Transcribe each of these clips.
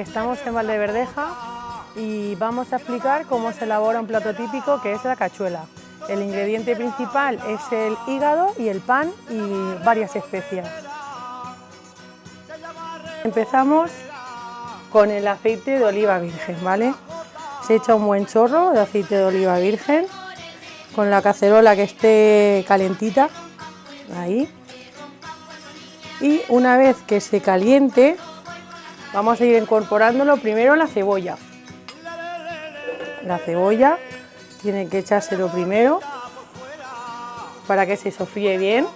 Estamos en Valdeverdeja y vamos a explicar cómo se elabora un plato típico que es la cachuela. El ingrediente principal es el hígado y el pan y varias especias. Empezamos con el aceite de oliva virgen, ¿vale? Se echa un buen chorro de aceite de oliva virgen con la cacerola que esté calentita, ahí. Y una vez que se caliente, vamos a ir incorporándolo primero la cebolla. La cebolla tiene que echárselo primero para que se sofríe bien.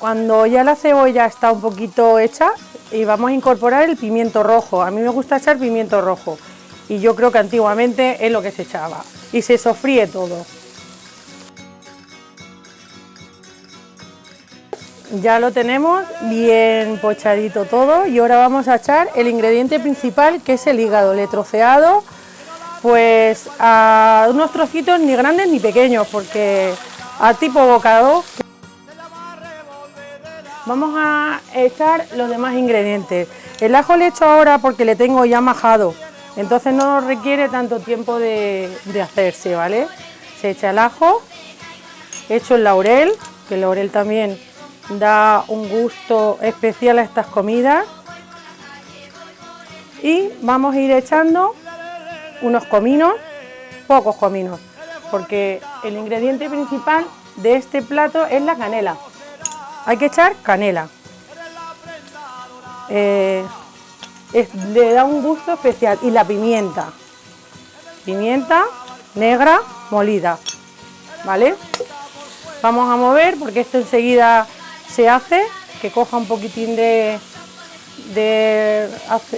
Cuando ya la cebolla está un poquito hecha, y vamos a incorporar el pimiento rojo. A mí me gusta echar pimiento rojo y yo creo que antiguamente es lo que se echaba. Y se sofríe todo. Ya lo tenemos bien pochadito todo y ahora vamos a echar el ingrediente principal que es el hígado, le troceado pues a unos trocitos ni grandes ni pequeños porque a tipo bocado Vamos a echar los demás ingredientes. El ajo le echo ahora porque le tengo ya majado, entonces no requiere tanto tiempo de, hacerse, ¿vale? Se echa el ajo, echo el laurel, que el laurel también da un gusto especial a estas comidas. Y vamos a ir echando unos cominos, pocos cominos, porque el ingrediente principal de este plato es la canela. Hay que echar canela. Eh, le da un gusto especial. Y la pimienta. Pimienta negra molida. ¿Vale? Vamos a mover porque esto enseguida se hace, que coja un poquitín de,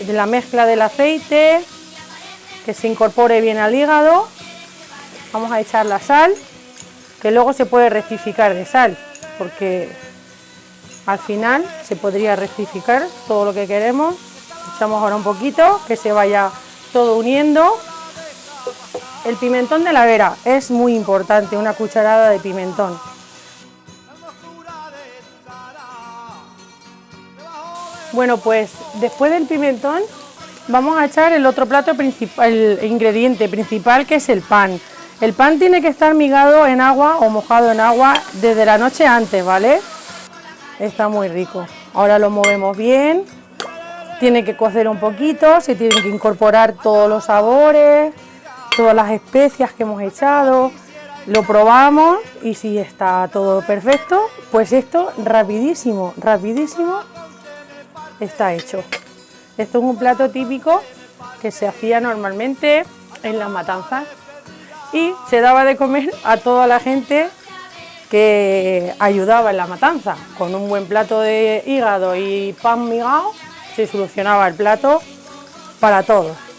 la mezcla del aceite, que se incorpore bien al hígado. Vamos a echar la sal, que luego se puede rectificar de sal, porque al final se podría rectificar todo lo que queremos. Echamos ahora un poquito, que se vaya todo uniendo. El pimentón de la vera es muy importante, una cucharada de pimentón. Bueno, pues después del pimentón vamos a echar el otro plato principal, el ingrediente principal que es el pan. El pan tiene que estar migado en agua o mojado en agua desde la noche antes, ¿vale? está muy rico. Ahora lo movemos bien, tiene que cocer un poquito, se tienen que incorporar todos los sabores, todas las especias que hemos echado, lo probamos y si está todo perfecto, pues esto rapidísimo, rapidísimo está hecho. Esto es un plato típico que se hacía normalmente en las matanzas y se daba de comer a toda la gente que ayudaba en la matanza. Con un buen plato de hígado y pan migado se solucionaba el plato para todos.